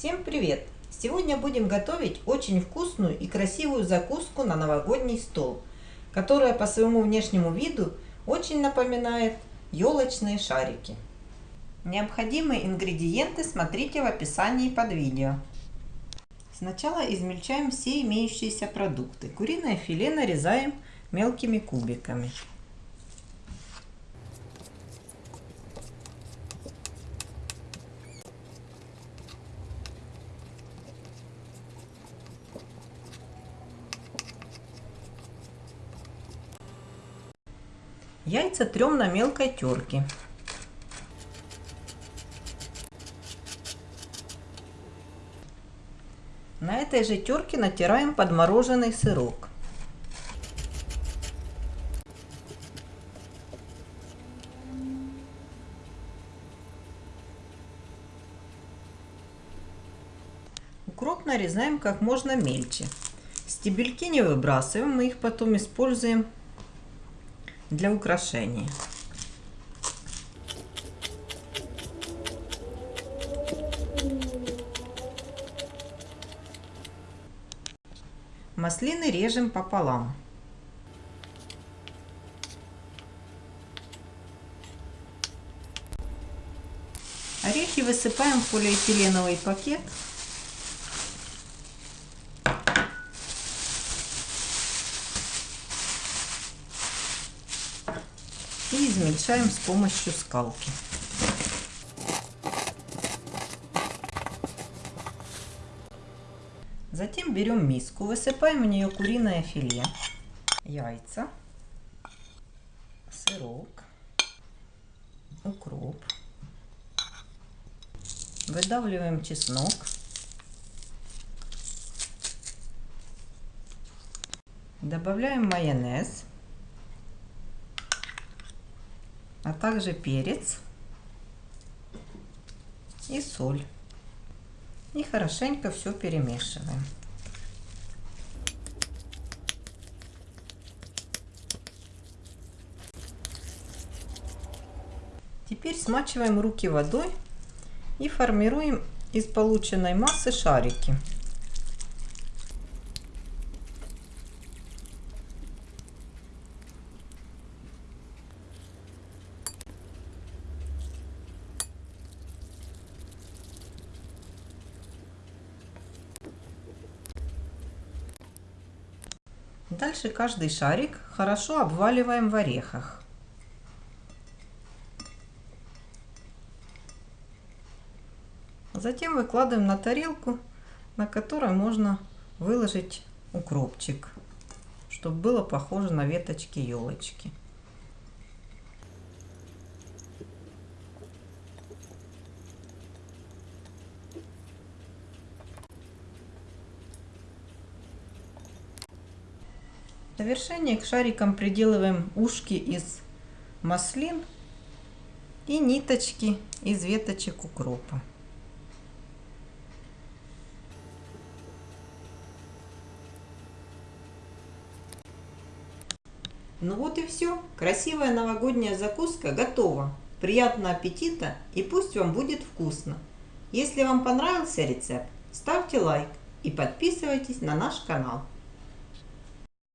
Всем привет! Сегодня будем готовить очень вкусную и красивую закуску на новогодний стол, которая по своему внешнему виду очень напоминает елочные шарики. Необходимые ингредиенты смотрите в описании под видео. Сначала измельчаем все имеющиеся продукты. Куриное филе нарезаем мелкими кубиками. Яйца трем на мелкой терке. На этой же терке натираем подмороженный сырок. Укроп нарезаем как можно мельче. Стебельки не выбрасываем, мы их потом используем для украшения. Маслины режем пополам. Орехи высыпаем в полиэтиленовый пакет измельчаем с помощью скалки. Затем берем миску, высыпаем в нее куриное филе, яйца, сырок, укроп, выдавливаем чеснок, добавляем майонез, а также перец и соль. И хорошенько все перемешиваем. Теперь смачиваем руки водой и формируем из полученной массы шарики. Дальше каждый шарик хорошо обваливаем в орехах. Затем выкладываем на тарелку, на которой можно выложить укропчик, чтобы было похоже на веточки елочки. Завершение к шарикам приделываем ушки из маслин и ниточки из веточек укропа. Ну вот и все. Красивая новогодняя закуска готова. Приятного аппетита и пусть вам будет вкусно. Если вам понравился рецепт, ставьте лайк и подписывайтесь на наш канал.